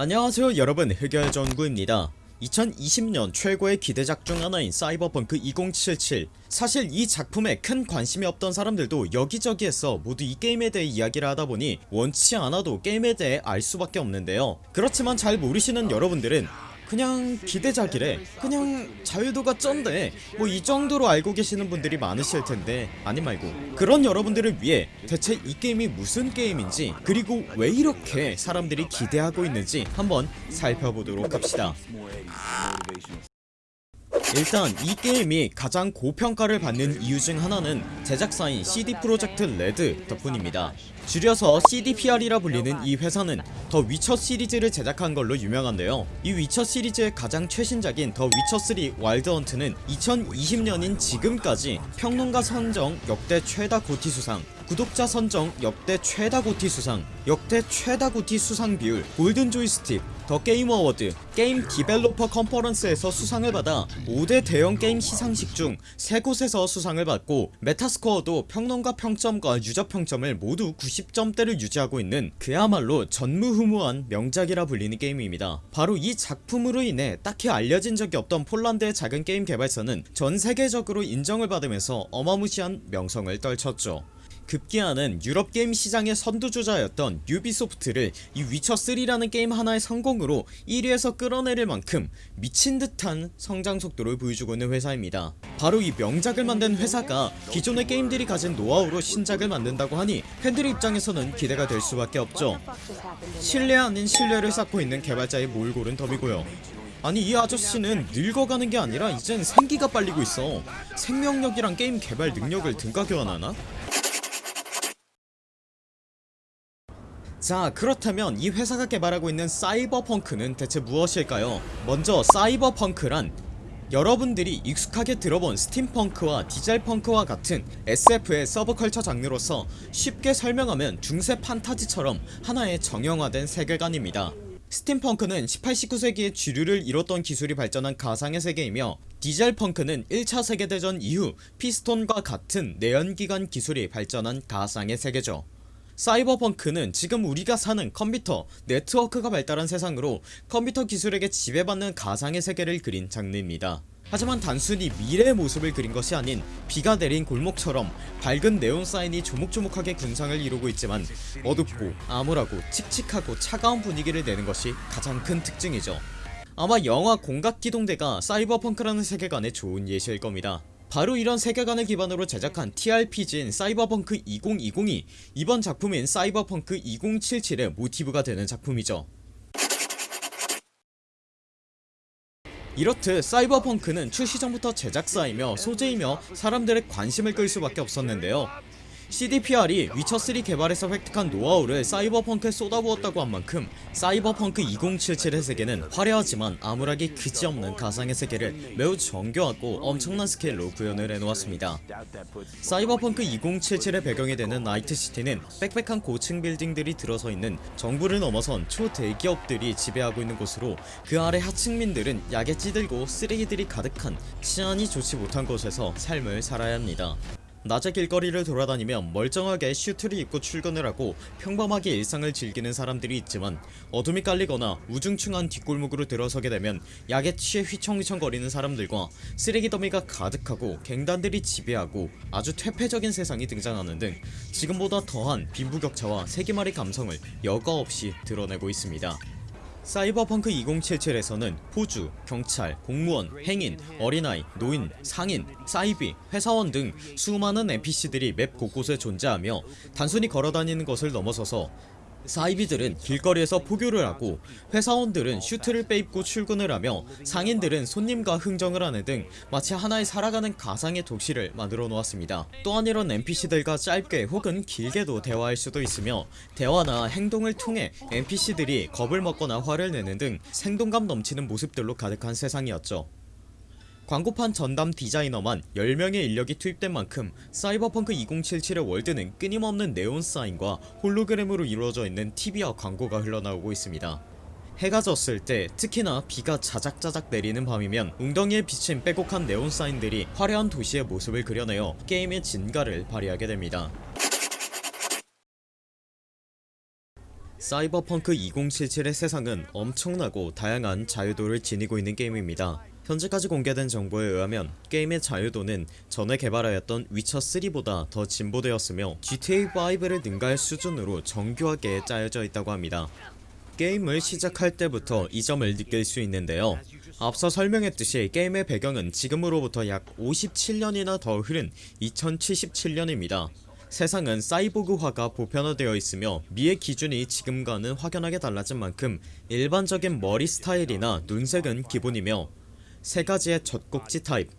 안녕하세요 여러분. 흑열전구입니다. 2020년 최고의 기대작 중 하나인 사이버펑크 2077 사실 이 작품에 큰 관심이 없던 사람들도 여기저기에서 모두 이 게임에 대해 이야기를 하다보니 원치 않아도 게임에 대해 알 수밖에 없는데요. 그렇지만 잘 모르시는 여러분들은 그냥 기대작이래. 그냥 자유도가 쩐데. 뭐 이 정도로 알고 계시는 분들이 많으실텐데 아니 말고. 그런 여러분들을 위해 대체 이 게임이 무슨 게임인지 그리고 왜 이렇게 사람들이 기대하고 있는지 한번 살펴보도록 합시다 일단 이 게임이 가장 고평가를 받는 이유 중 하나는 제작사인 CD 프로젝트 레드 덕분입니다. 줄여서 CDPR이라 불리는 이 회사는 더 위쳐 시리즈를 제작한 걸로 유명한데요. 이 위쳐 시리즈의 가장 최신작인 더 위쳐3 와일드 헌트는 2020년인 지금까지 평론가 선정 역대 최다 GOTY 수상 구독자 선정 역대 최다 GOTY 수상 역대 최다 GOTY 수상 비율 골든 조이스틱 더 게임 어워드 게임 디벨로퍼 컨퍼런스에서 수상을 받아 5대 대형 게임 시상식 중 3곳에서 수상을 받고 메타스코어도 평론가 평점과 유저 평점을 모두 90점대를 유지하고 있는 그야말로 전무후무한 명작이라 불리는 게임입니다. 바로 이 작품으로 인해 딱히 알려진 적이 없던 폴란드의 작은 게임 개발사는 전 세계적으로 인정을 받으면서 어마무시한 명성을 떨쳤죠 급기야는 유럽 게임 시장의 선두주자였던 유비소프트를 이 위쳐3라는 게임 하나의 성공으로 1위에서 끌어내릴 만큼 미친듯한 성장 속도를 보여주고 있는 회사입니다. 바로 이 명작을 만든 회사가 기존의 게임들이 가진 노하우로 신작을 만든다고 하니 팬들의 입장에서는 기대가 될 수밖에 없죠. 신뢰 아닌 신뢰를 쌓고 있는 개발자의 몰골은 덤이고요. 아니 이 아저씨는 늙어가는 게 아니라 이젠 생기가 빨리고 있어. 생명력이랑 게임 개발 능력을 등가 교환하나? 자 그렇다면 이 회사가 개발하고 있는 사이버펑크는 대체 무엇일까요? 먼저 사이버펑크란 여러분들이 익숙하게 들어본 스팀펑크와 디젤펑크와 같은 SF의 서브컬처 장르로서 쉽게 설명하면 중세 판타지처럼 하나의 정형화된 세계관입니다. 스팀펑크는 18, 19세기에 주류를 이뤘던 기술이 발전한 가상의 세계이며 디젤펑크는 1차 세계대전 이후 피스톤과 같은 내연기관 기술이 발전한 가상의 세계죠 사이버펑크는 지금 우리가 사는 컴퓨터, 네트워크가 발달한 세상으로 컴퓨터 기술에게 지배받는 가상의 세계를 그린 장르입니다. 하지만 단순히 미래의 모습을 그린 것이 아닌 비가 내린 골목처럼 밝은 네온 사인이 조목조목하게 군상을 이루고 있지만 어둡고 암울하고 칙칙하고 차가운 분위기를 내는 것이 가장 큰 특징이죠. 아마 영화 공각기동대가 사이버펑크라는 세계관의 좋은 예시일 겁니다 바로 이런 세계관을 기반으로 제작한 TRPG인 사이버펑크 2020이 이번 작품인 사이버펑크 2077의 모티브가 되는 작품이죠. 이렇듯 사이버펑크는 출시 전부터 제작사이며 소재이며 사람들의 관심을 끌 수밖에 없었는데요 CDPR이 위쳐3 개발에서 획득한 노하우를 사이버펑크에 쏟아부었다고 한 만큼 사이버펑크 2077의 세계는 화려하지만 암울하기 그지없는 가상의 세계를 매우 정교하고 엄청난 스케일로 구현을 해놓았습니다. 사이버펑크 2077의 배경이 되는 나이트시티는 빽빽한 고층 빌딩들이 들어서 있는 정부를 넘어선 초대기업들이 지배하고 있는 곳으로 그 아래 하층민들은 약에 찌들고 쓰레기들이 가득한 치안이 좋지 못한 곳에서 삶을 살아야 합니다 낮에 길거리를 돌아다니며 멀쩡하게 슈트를 입고 출근을 하고 평범하게 일상을 즐기는 사람들이 있지만 어둠이 깔리거나 우중충한 뒷골목으로 들어서게 되면 약에 취해 휘청휘청거리는 사람들과 쓰레기 더미가 가득하고 갱단들이 지배하고 아주 퇴폐적인 세상이 등장하는 등 지금보다 더한 빈부격차와 세기말의 감성을 여과 없이 드러내고 있습니다 사이버펑크 2077에서는 포주, 경찰, 공무원, 행인, 어린아이, 노인, 상인, 사이비, 회사원 등 수많은 NPC들이 맵 곳곳에 존재하며 단순히 걸어다니는 것을 넘어서서 사이비들은 길거리에서 포교를 하고 회사원들은 슈트를 빼입고 출근을 하며 상인들은 손님과 흥정을 하는 등 마치 하나의 살아가는 가상의 도시를 만들어 놓았습니다. 또한 이런 NPC들과 짧게 혹은 길게도 대화할 수도 있으며 대화나 행동을 통해 NPC들이 겁을 먹거나 화를 내는 등 생동감 넘치는 모습들로 가득한 세상이었죠 광고판 전담 디자이너만 10명의 인력이 투입된 만큼 사이버펑크 2077의 월드는 끊임없는 네온 사인과 홀로그램으로 이루어져 있는 TV와 광고가 흘러나오고 있습니다 해가 졌을 때 특히나 비가 자작자작 내리는 밤이면 웅덩이에 비친 빼곡한 네온 사인들이 화려한 도시의 모습을 그려내어 게임의 진가를 발휘하게 됩니다 사이버펑크 2077의 세상은 엄청나고 다양한 자유도를 지니고 있는 게임입니다. 현재까지 공개된 정보에 의하면 게임의 자유도는 전에 개발하였던 위쳐3보다 더 진보되었으며 GTA5를 능가할 수준으로 정교하게 짜여져 있다고 합니다. 게임을 시작할 때부터 이 점을 느낄 수 있는데요. 앞서 설명했듯이 게임의 배경은 지금으로부터 약 57년이나 더 흐른 2077년입니다. 세상은 사이보그화가 보편화되어 있으며 미의 기준이 지금과는 확연하게 달라진 만큼 일반적인 머리 스타일이나 눈색은 기본이며 세 가지의 젖꼭지 타입,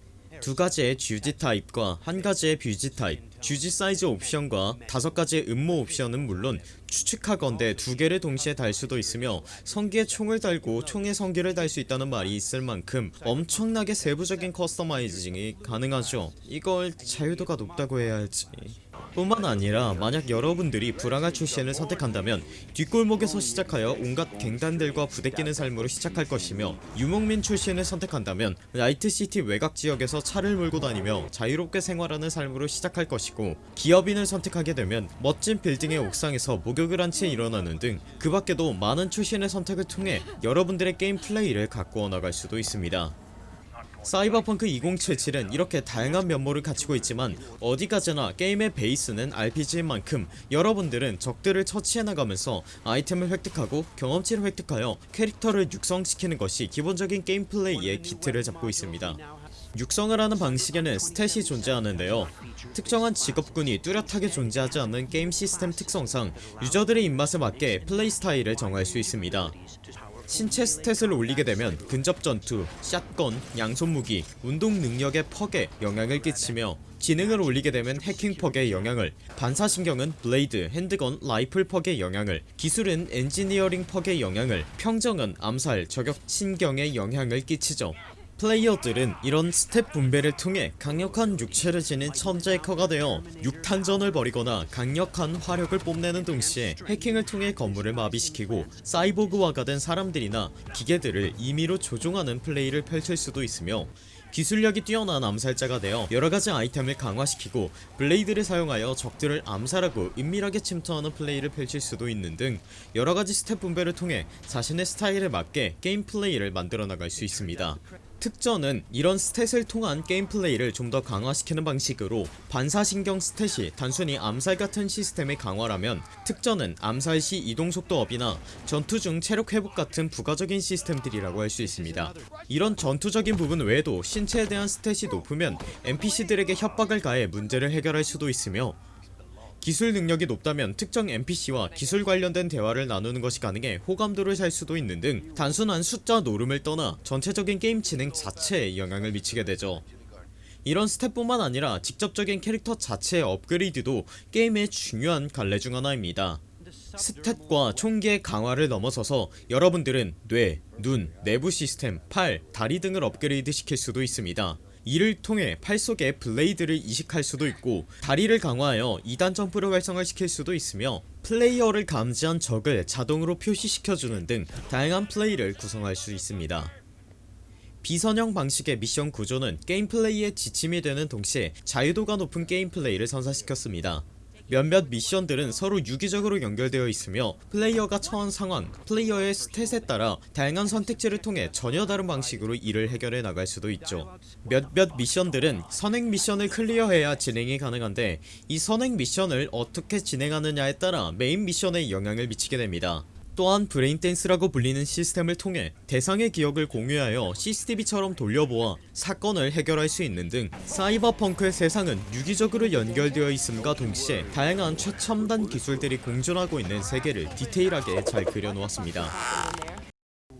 두 가지의 쥐지 타입과 한 가지의 뷰지 타입, 쥐지 사이즈 옵션과 다섯 가지의 음모 옵션은 물론 추측하건대 두 개를 동시에 달 수도 있으며 성기에 총을 달고 총에 성기를 달 수 있다는 말이 있을 만큼 엄청나게 세부적인 customizing이 가능하죠. 이걸 자유도가 높다고 해야 할지. 뿐만 아니라 만약 여러분들이 부랑아 출신을 선택한다면 뒷골목에서 시작하여 온갖 갱단들과 부대끼는 삶으로 시작할 것이며 유목민 출신을 선택한다면 나이트시티 외곽 지역에서 차를 몰고 다니며 자유롭게 생활하는 삶으로 시작할 것이고 기업인을 선택하게 되면 멋진 빌딩의 옥상에서 목욕을 한 채 일어나는 등 그 밖에도 많은 출신의 선택을 통해 여러분들의 게임 플레이를 가꾸어 나갈 수도 있습니다. 사이버펑크 2077은 이렇게 다양한 면모를 갖추고 있지만 어디까지나 게임의 베이스는 RPG인 만큼 여러분들은 적들을 처치해 나가면서 아이템을 획득하고 경험치를 획득하여 캐릭터를 육성시키는 것이 기본적인 게임 플레이의 기틀을 잡고 있습니다. 육성을 하는 방식에는 stat이 존재하는데요 특정한 직업군이 뚜렷하게 존재하지 않는 게임 시스템 특성상 유저들의 입맛에 맞게 플레이 스타일을 정할 수 있습니다 신체 stat을 올리게 되면 근접 전투, shotgun, 양손 무기, 운동 능력의 perk에 영향을 끼치며 지능을 올리게 되면 해킹 perk의 영향을 반사신경은 블레이드, handgun, 라이플 perk의 영향을 기술은 엔지니어링 perk의 영향을 평정은 암살, 저격, 신경의 영향을 끼치죠 플레이어들은 이런 stat 분배를 통해 강력한 육체를 지닌 천재 해커가 되어 육탄전을 벌이거나 강력한 화력을 뽐내는 동시에 해킹을 통해 건물을 마비시키고 사이보그화가 된 사람들이나 기계들을 임의로 조종하는 플레이를 펼칠 수도 있으며 기술력이 뛰어난 암살자가 되어 여러가지 아이템을 강화시키고 블레이드를 사용하여 적들을 암살하고 은밀하게 침투하는 플레이를 펼칠 수도 있는 등 여러가지 stat 분배를 통해 자신의 스타일에 맞게 게임 플레이를 만들어 나갈 수 있습니다 특전은 이런 stat을 통한 게임 플레이를 좀 더 강화시키는 방식으로 반사신경 stat이 단순히 암살 같은 시스템의 강화라면 특전은 암살 시 이동속도 up이나 전투 중 체력 회복 같은 부가적인 시스템들이라고 할 수 있습니다. 이런 전투적인 부분 외에도 신체에 대한 stat이 높으면 NPC들에게 협박을 가해 문제를 해결할 수도 있으며 기술 능력이 높다면 특정 NPC와 기술 관련된 대화를 나누는 것이 가능해 호감도를 살 수도 있는 등 단순한 숫자 노름을 떠나 전체적인 게임 진행 자체에 영향을 미치게 되죠. 이런 stat뿐만 아니라 직접적인 캐릭터 자체의 업그레이드도 게임의 중요한 갈래 중 하나입니다. stat과 총기의 강화를 넘어서서 여러분들은 뇌, 눈, 내부 시스템, 팔, 다리 등을 업그레이드 시킬 수도 있습니다 이를 통해 팔 속에 블레이드를 이식할 수도 있고 다리를 강화하여 2단 점프를 활성화시킬 수도 있으며 플레이어를 감지한 적을 자동으로 표시시켜주는 등 다양한 플레이를 구성할 수 있습니다. 비선형 방식의 미션 구조는 게임 플레이의 지침이 되는 동시에 자유도가 높은 게임 플레이를 선사시켰습니다 몇몇 미션들은 서로 유기적으로 연결되어 있으며 플레이어가 처한 상황, 플레이어의 stat에 따라 다양한 선택지를 통해 전혀 다른 방식으로 일을 해결해 나갈 수도 있죠. 몇몇 미션들은 선행 미션을 클리어해야 진행이 가능한데 이 선행 미션을 어떻게 진행하느냐에 따라 메인 미션에 영향을 미치게 됩니다 또한 braindance라고 불리는 시스템을 통해 대상의 기억을 공유하여 CCTV처럼 돌려보아 사건을 해결할 수 있는 등 사이버펑크의 세상은 유기적으로 연결되어 있음과 동시에 다양한 최첨단 기술들이 공존하고 있는 세계를 디테일하게 잘 그려놓았습니다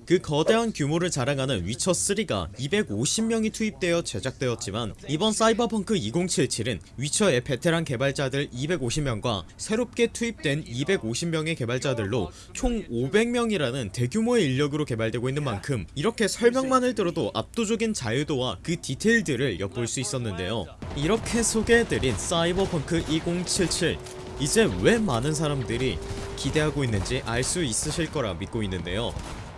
그 거대한 규모를 자랑하는 위쳐3가 250명이 투입되어 제작되었지만 이번 사이버펑크 2077은 위쳐의 베테랑 개발자들 250명과 새롭게 투입된 250명의 개발자들로 총 500명이라는 대규모의 인력으로 개발되고 있는 만큼 이렇게 설명만을 들어도 압도적인 자유도와 그 디테일들을 엿볼 수 있었는데요. 이렇게 소개해드린 사이버펑크 2077 이제 왜 많은 사람들이 기대하고 있는지 알 수 있으실 거라 믿고 있는데요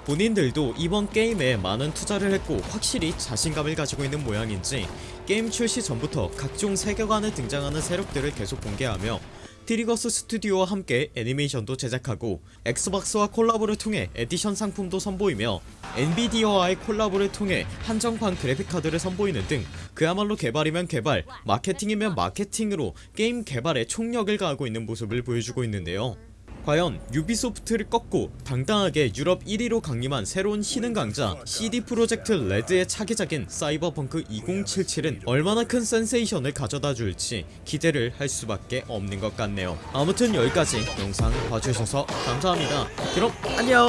본인들도 이번 게임에 많은 투자를 했고 확실히 자신감을 가지고 있는 모양인지 게임 출시 전부터 각종 세계관에 등장하는 세력들을 계속 공개하며 트리거스 스튜디오와 함께 애니메이션도 제작하고 엑스박스와 콜라보를 통해 에디션 상품도 선보이며 엔비디아와의 콜라보를 통해 한정판 그래픽카드를 선보이는 등 그야말로 개발이면 개발 마케팅이면 마케팅으로 게임 개발에 총력을 가하고 있는 모습을 보여주고 있는데요 과연 유비소프트를 꺾고 당당하게 유럽 1위로 강림한 새로운 신흥 강자 CD 프로젝트 레드의 차기작인 사이버펑크 2077은 얼마나 큰 센세이션을 가져다 줄지 기대를 할 수밖에 없는 것 같네요. 아무튼 여기까지 영상 봐주셔서 감사합니다. 그럼 안녕